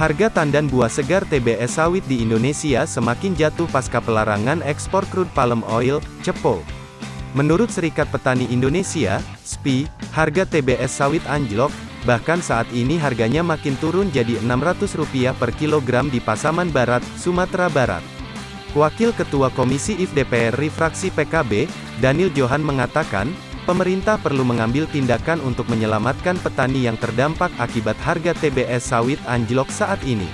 Harga tandan buah segar TBS sawit di Indonesia semakin jatuh pasca pelarangan ekspor crude palm oil, CEPO. Menurut Serikat Petani Indonesia, SPI, harga TBS sawit anjlok, bahkan saat ini harganya makin turun jadi Rp600 per kilogram di Pasaman Barat, Sumatera Barat. Wakil Ketua Komisi IF DPR Refraksi PKB, Daniel Johan mengatakan, Pemerintah perlu mengambil tindakan untuk menyelamatkan petani yang terdampak akibat harga TBS sawit anjlok saat ini.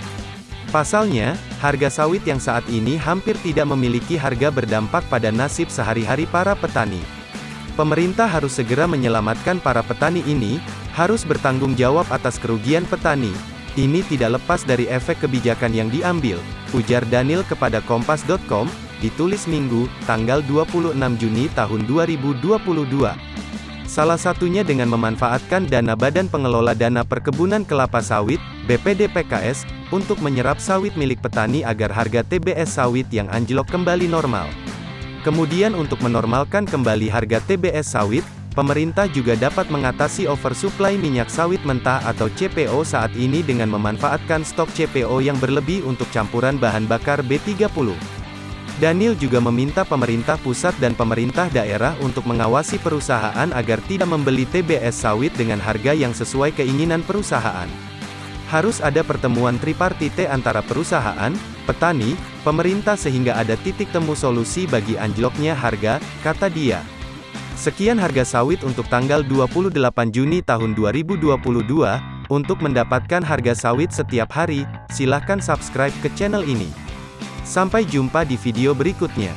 Pasalnya, harga sawit yang saat ini hampir tidak memiliki harga berdampak pada nasib sehari-hari para petani. Pemerintah harus segera menyelamatkan para petani ini, harus bertanggung jawab atas kerugian petani. Ini tidak lepas dari efek kebijakan yang diambil, ujar Daniel kepada Kompas.com, ditulis Minggu, tanggal 26 Juni tahun 2022. Salah satunya dengan memanfaatkan dana Badan Pengelola Dana Perkebunan Kelapa Sawit, BPD PKS, untuk menyerap sawit milik petani agar harga TBS sawit yang anjlok kembali normal. Kemudian untuk menormalkan kembali harga TBS sawit, pemerintah juga dapat mengatasi oversupply minyak sawit mentah atau CPO saat ini dengan memanfaatkan stok CPO yang berlebih untuk campuran bahan bakar B30. Daniel juga meminta pemerintah pusat dan pemerintah daerah untuk mengawasi perusahaan agar tidak membeli TBS sawit dengan harga yang sesuai keinginan perusahaan. Harus ada pertemuan tripartite antara perusahaan, petani, pemerintah sehingga ada titik temu solusi bagi anjloknya harga, kata dia. Sekian harga sawit untuk tanggal 28 Juni tahun 2022. Untuk mendapatkan harga sawit setiap hari, silahkan subscribe ke channel ini. Sampai jumpa di video berikutnya.